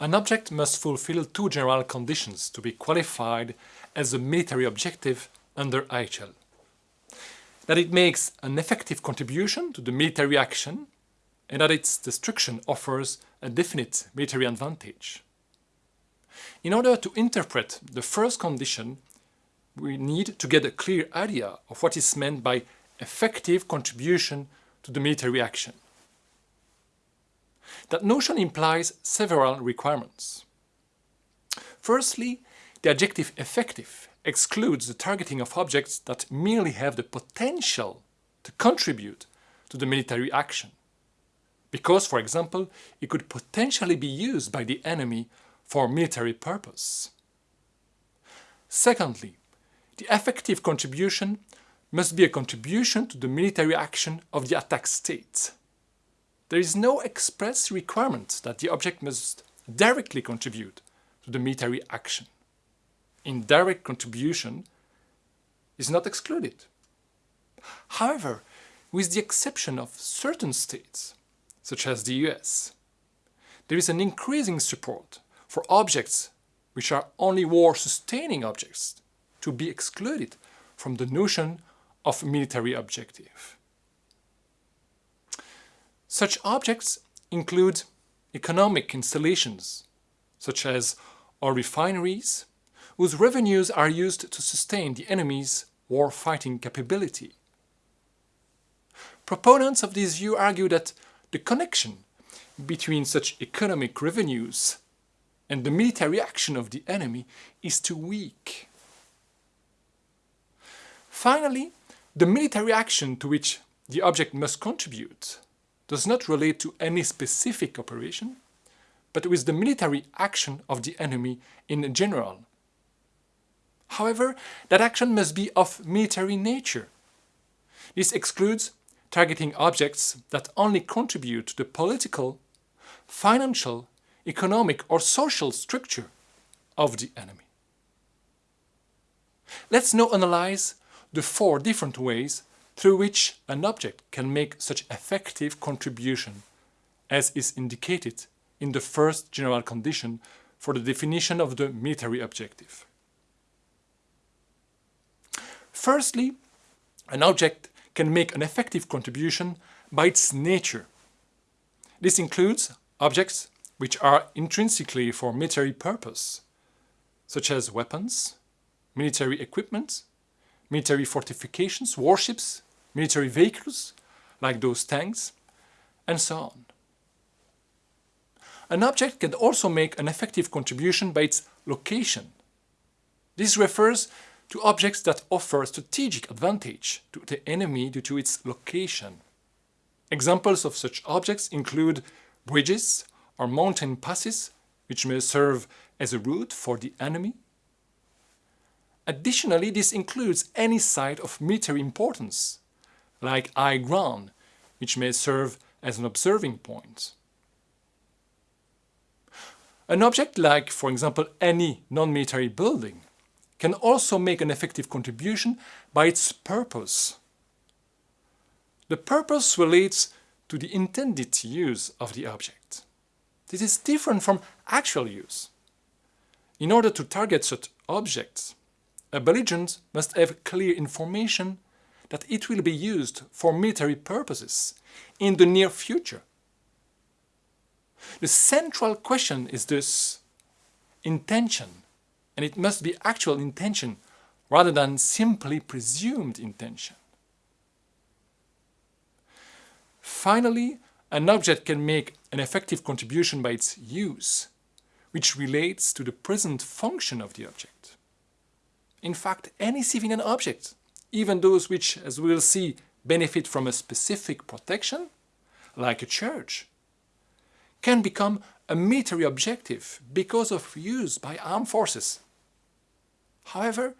An object must fulfill two general conditions to be qualified as a military objective under IHL. That it makes an effective contribution to the military action and that its destruction offers a definite military advantage. In order to interpret the first condition, we need to get a clear idea of what is meant by effective contribution to the military action. That notion implies several requirements. Firstly, the adjective effective excludes the targeting of objects that merely have the potential to contribute to the military action. Because, for example, it could potentially be used by the enemy for military purpose. Secondly, the effective contribution must be a contribution to the military action of the attack state. There is no express requirement that the object must directly contribute to the military action. Indirect contribution is not excluded. However, with the exception of certain states, such as the US, there is an increasing support for objects which are only war-sustaining objects to be excluded from the notion of military objective. Such objects include economic installations, such as oil refineries, whose revenues are used to sustain the enemy's war-fighting capability. Proponents of this view argue that the connection between such economic revenues and the military action of the enemy is too weak. Finally, the military action to which the object must contribute does not relate to any specific operation, but with the military action of the enemy in general. However, that action must be of military nature. This excludes targeting objects that only contribute to the political, financial, economic or social structure of the enemy. Let's now analyze the four different ways through which an object can make such effective contribution as is indicated in the first general condition for the definition of the military objective. Firstly, an object can make an effective contribution by its nature. This includes objects which are intrinsically for military purpose, such as weapons, military equipment, military fortifications, warships, military vehicles, like those tanks, and so on. An object can also make an effective contribution by its location. This refers to objects that offer a strategic advantage to the enemy due to its location. Examples of such objects include bridges or mountain passes, which may serve as a route for the enemy. Additionally, this includes any site of military importance, like high ground, which may serve as an observing point. An object like, for example, any non-military building can also make an effective contribution by its purpose. The purpose relates to the intended use of the object. This is different from actual use. In order to target such objects, a belligerent must have clear information that it will be used for military purposes in the near future. The central question is thus intention, and it must be actual intention rather than simply presumed intention. Finally, an object can make an effective contribution by its use, which relates to the present function of the object. In fact, any civilian object even those which, as we will see, benefit from a specific protection, like a church, can become a military objective because of use by armed forces. However,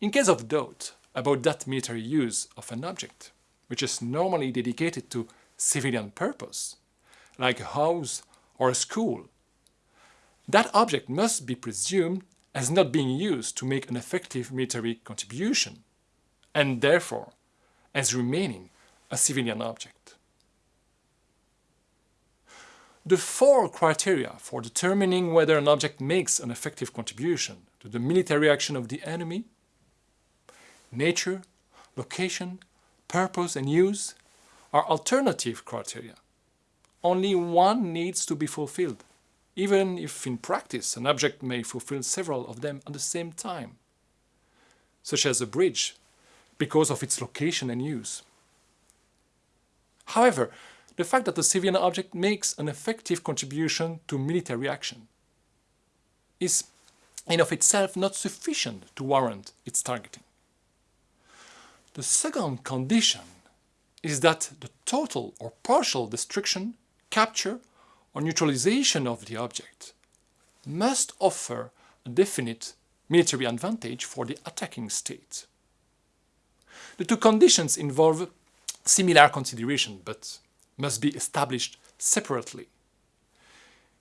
in case of doubt about that military use of an object, which is normally dedicated to civilian purpose, like a house or a school, that object must be presumed as not being used to make an effective military contribution and therefore as remaining a civilian object. the four criteria for determining whether an object makes an effective contribution to the military action of the enemy nature, location, purpose and use are alternative criteria. Only one needs to be fulfilled, even if in practice an object may fulfill several of them at the same time, such as a bridge, because of its location and use. However, the fact that a civilian object makes an effective contribution to military action is in of itself not sufficient to warrant its targeting. The second condition is that the total or partial destruction, capture or neutralization of the object must offer a definite military advantage for the attacking state. The two conditions involve similar consideration but must be established separately.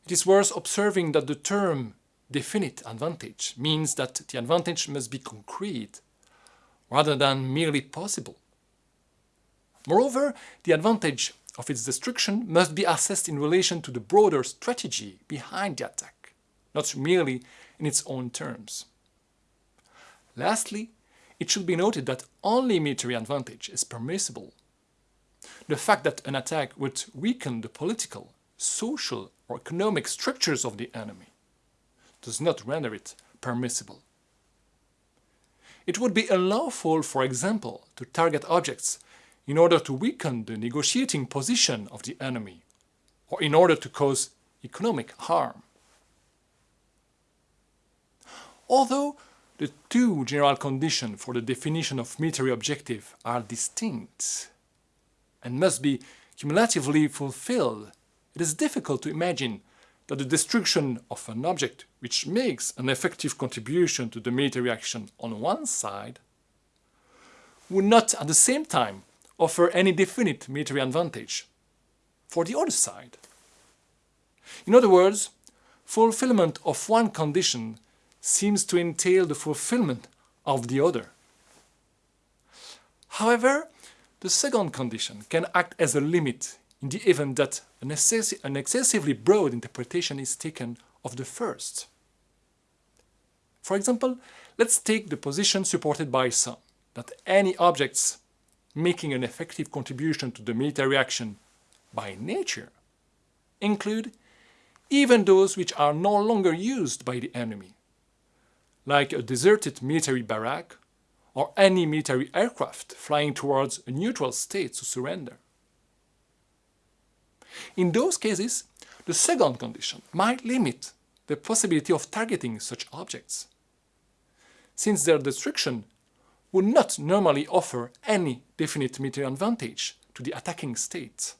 It is worth observing that the term definite advantage means that the advantage must be concrete rather than merely possible. Moreover, the advantage of its destruction must be assessed in relation to the broader strategy behind the attack, not merely in its own terms. Lastly, it should be noted that only military advantage is permissible. The fact that an attack would weaken the political, social or economic structures of the enemy does not render it permissible. It would be unlawful, for example, to target objects in order to weaken the negotiating position of the enemy or in order to cause economic harm. Although the two general conditions for the definition of military objective are distinct and must be cumulatively fulfilled, it is difficult to imagine that the destruction of an object which makes an effective contribution to the military action on one side would not at the same time offer any definite military advantage for the other side. In other words, fulfillment of one condition seems to entail the fulfillment of the other. However, the second condition can act as a limit in the event that an, an excessively broad interpretation is taken of the first. For example, let's take the position supported by some, that any objects making an effective contribution to the military action by nature include even those which are no longer used by the enemy, like a deserted military barrack or any military aircraft flying towards a neutral state to surrender. In those cases, the second condition might limit the possibility of targeting such objects, since their destruction would not normally offer any definite military advantage to the attacking state.